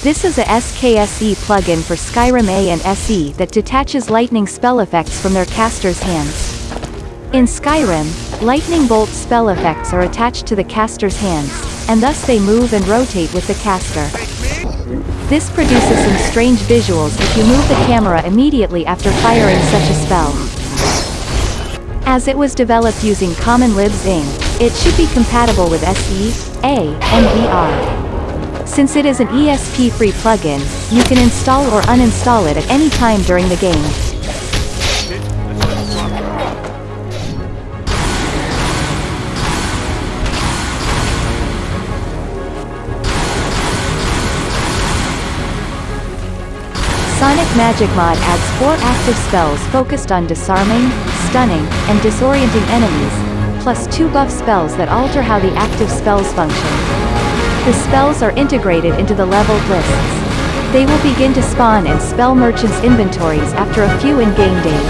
This is a SKSE plugin for Skyrim A and SE that detaches lightning spell effects from their caster's hands. In Skyrim, lightning bolt spell effects are attached to the caster's hands, and thus they move and rotate with the caster. This produces some strange visuals if you move the camera immediately after firing such a spell. As it was developed using Common Libs Inc., it should be compatible with SE, A, and VR. Since it is an ESP-free plugin, you can install or uninstall it at any time during the game. Sonic Magic Mod adds four active spells focused on disarming, stunning, and disorienting enemies, plus two buff spells that alter how the active spells function. The spells are integrated into the leveled lists. They will begin to spawn in Spell Merchant's inventories after a few in-game days.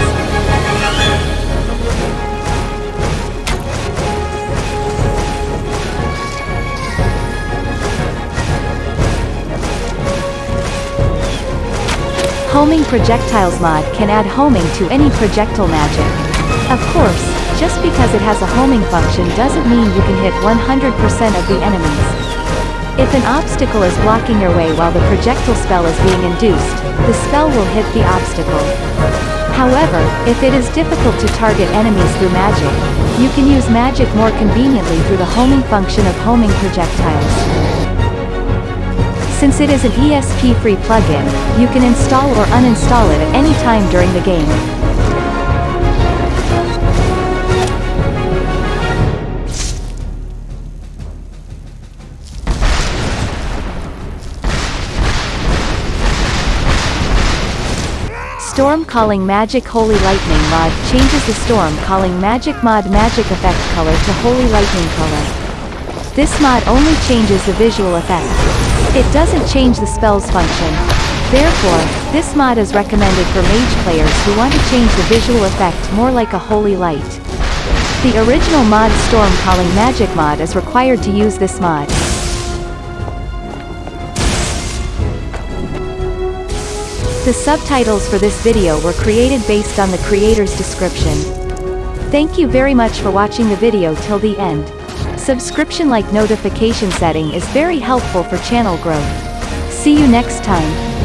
Homing Projectiles mod can add homing to any projectile magic. Of course, just because it has a homing function doesn't mean you can hit 100% of the enemies. If an obstacle is blocking your way while the projectile spell is being induced, the spell will hit the obstacle. However, if it is difficult to target enemies through magic, you can use magic more conveniently through the homing function of homing projectiles. Since it is an ESP-free plugin, you can install or uninstall it at any time during the game. Storm Calling Magic Holy Lightning mod changes the Storm Calling Magic mod magic effect color to Holy Lightning color. This mod only changes the visual effect. It doesn't change the spell's function. Therefore, this mod is recommended for mage players who want to change the visual effect more like a holy light. The original mod Storm Calling Magic mod is required to use this mod. The subtitles for this video were created based on the creator's description. Thank you very much for watching the video till the end. Subscription like notification setting is very helpful for channel growth. See you next time.